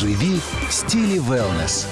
Живи в стиле wellness.